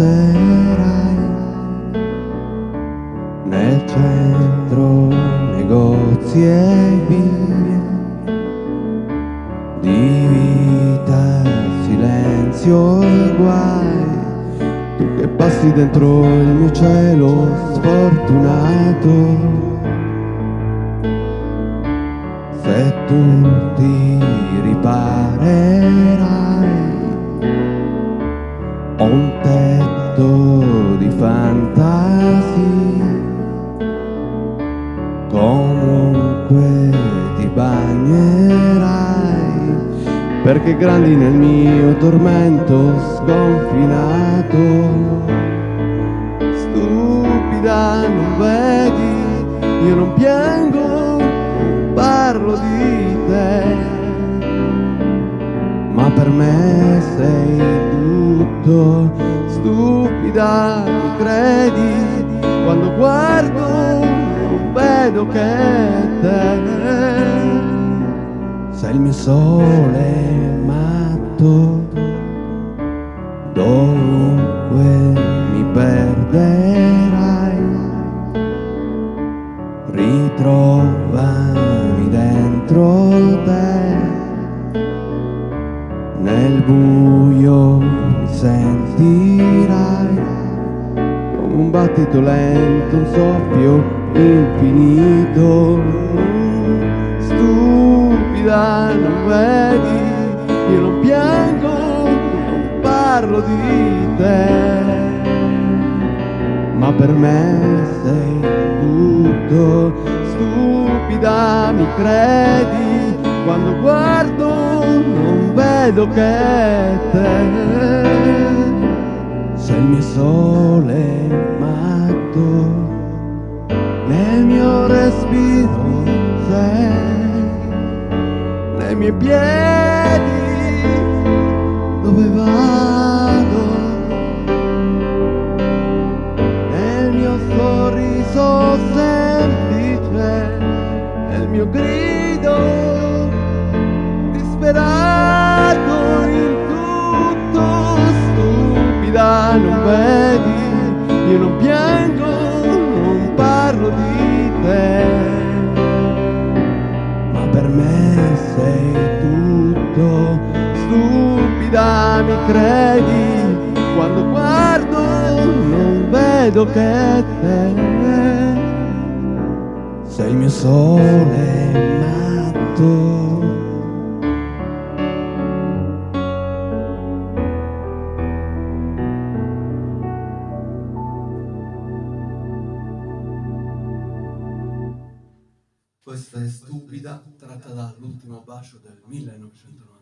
troverai nel centro negozi e vie di vita, silenzio e guai. Tu che passi dentro il mio cielo sfortunato. Se tu ti riparerai perché grandi nel mio tormento sconfinato. Stupida non vedi io non piango parlo di te. Ma per me sei tutto. Stupida mi credi quando guardo non vedo che il mio sole matto dovunque mi perderai. Ritrovami dentro te nel buio sentirai. Come un battito lento, un soffio infinito stupida non vedi io non piango non parlo di te. Ma per me sei tutto stupida mi credi quando guardo non vedo che te. Sei il mio sole matto nel mio respiro sei miei piedi dove vado? Nel mio sorriso semplice nel mio grido disperato in tutto stupida non vedi io non piango credi quando guardo non vedo che te sei il mio sole matto Questa è stupida, tratta dall'ultimo bacio del 1990.